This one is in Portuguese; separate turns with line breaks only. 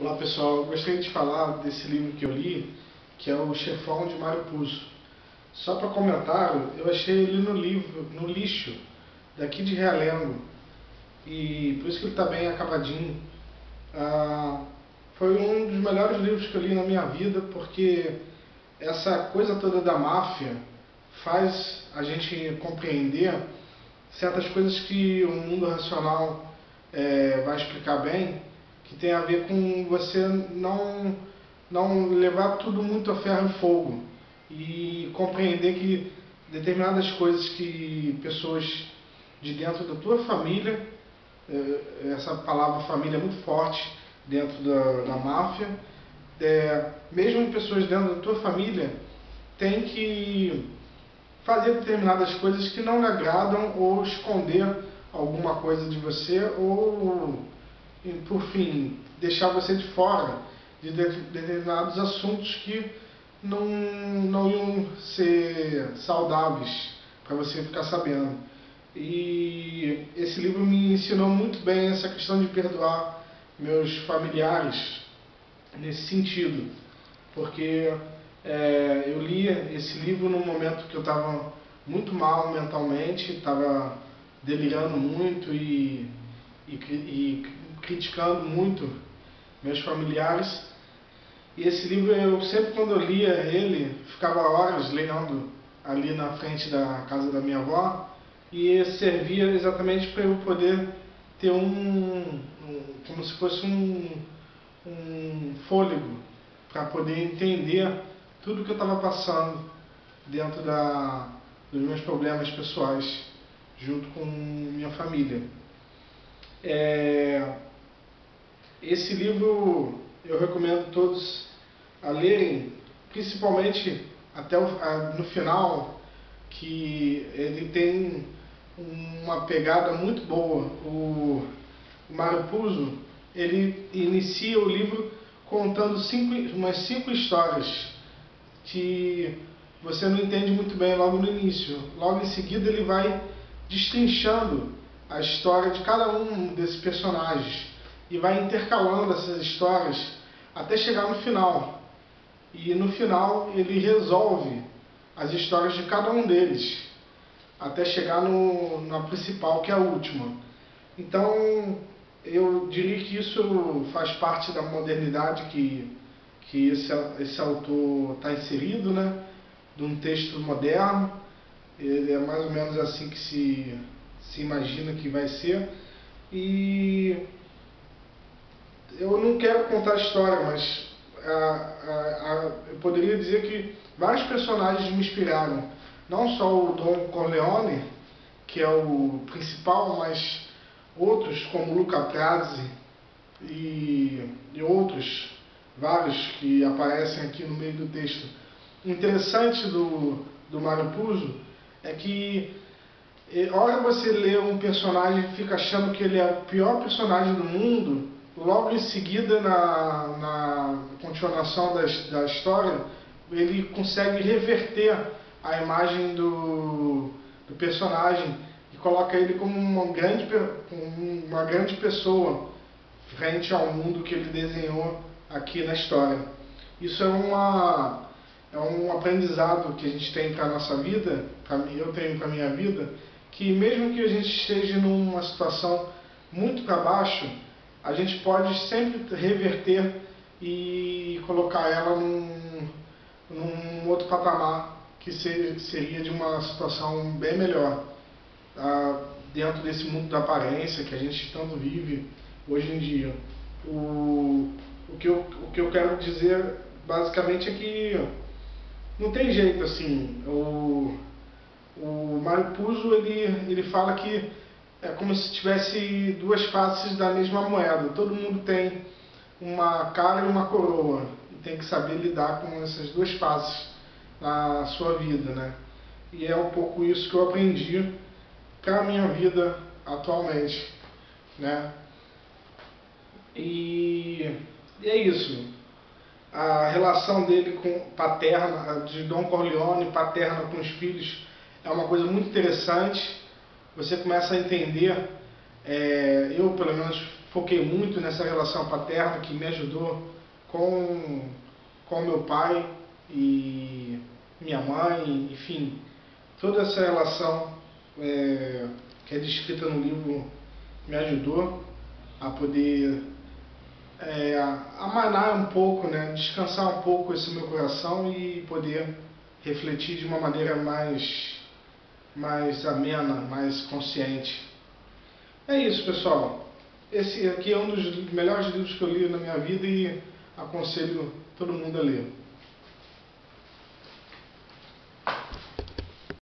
Olá pessoal, eu gostaria de falar desse livro que eu li, que é o Chefão de Mário Puzo. Só para comentar, eu achei ele no livro, no lixo, daqui de Realengo, e por isso que ele está bem acabadinho. Ah, foi um dos melhores livros que eu li na minha vida, porque essa coisa toda da máfia faz a gente compreender certas coisas que o mundo racional é, vai explicar bem, que tem a ver com você não, não levar tudo muito a ferro e fogo e compreender que determinadas coisas que pessoas de dentro da tua família, eh, essa palavra família é muito forte dentro da, da máfia, é, mesmo pessoas dentro da tua família têm que fazer determinadas coisas que não lhe agradam ou esconder alguma coisa de você ou e, por fim, deixar você de fora de determinados assuntos que não, não iam ser saudáveis para você ficar sabendo. E esse livro me ensinou muito bem essa questão de perdoar meus familiares nesse sentido, porque é, eu li esse livro num momento que eu estava muito mal mentalmente, estava delirando muito e, e, e criticando muito meus familiares. E esse livro, eu sempre quando eu lia ele, ficava horas lendo ali na frente da casa da minha avó, e servia exatamente para eu poder ter um, um como se fosse um, um fôlego, para poder entender tudo que eu estava passando dentro da, dos meus problemas pessoais, junto com minha família. É, esse livro eu recomendo todos a lerem, principalmente até o, a, no final, que ele tem uma pegada muito boa. O, o Mário Puzo, ele inicia o livro contando cinco, umas cinco histórias que você não entende muito bem logo no início. Logo em seguida ele vai destrinchando a história de cada um desses personagens e vai intercalando essas histórias até chegar no final. E no final ele resolve as histórias de cada um deles, até chegar no, na principal, que é a última. Então, eu diria que isso faz parte da modernidade que, que esse, esse autor está inserido, né? de um texto moderno. Ele é mais ou menos assim que se, se imagina que vai ser. E eu não quero contar a história, mas a, a, a, eu poderia dizer que vários personagens me inspiraram. Não só o Don Corleone, que é o principal, mas outros como Luca Prazzi e, e outros, vários que aparecem aqui no meio do texto. O interessante do, do Mário Puzo é que eh, hora você lê um personagem e fica achando que ele é o pior personagem do mundo, logo em seguida, na, na continuação da, da história, ele consegue reverter a imagem do, do personagem e coloca ele como uma grande, uma grande pessoa frente ao mundo que ele desenhou aqui na história. Isso é, uma, é um aprendizado que a gente tem para a nossa vida, pra, eu tenho para a minha vida, que mesmo que a gente esteja numa situação muito para baixo, a gente pode sempre reverter e colocar ela num, num outro patamar que seria de uma situação bem melhor tá? dentro desse mundo da aparência que a gente tanto vive hoje em dia. O, o, que, eu, o que eu quero dizer basicamente é que não tem jeito assim. O, o Mário Puzo ele, ele fala que é como se tivesse duas faces da mesma moeda. Todo mundo tem uma cara e uma coroa e tem que saber lidar com essas duas faces na sua vida, né? E é um pouco isso que eu aprendi para a minha vida atualmente, né? E, e é isso. A relação dele com paterna, de Dom Corleone, paterna com os filhos, é uma coisa muito interessante você começa a entender, é, eu pelo menos foquei muito nessa relação paterna que me ajudou com, com meu pai e minha mãe, enfim, toda essa relação é, que é descrita no livro me ajudou a poder é, amanar um pouco, né, descansar um pouco esse meu coração e poder refletir de uma maneira mais, mais amena, mais consciente. É isso, pessoal. Esse aqui é um dos melhores livros que eu li na minha vida e aconselho todo mundo a ler.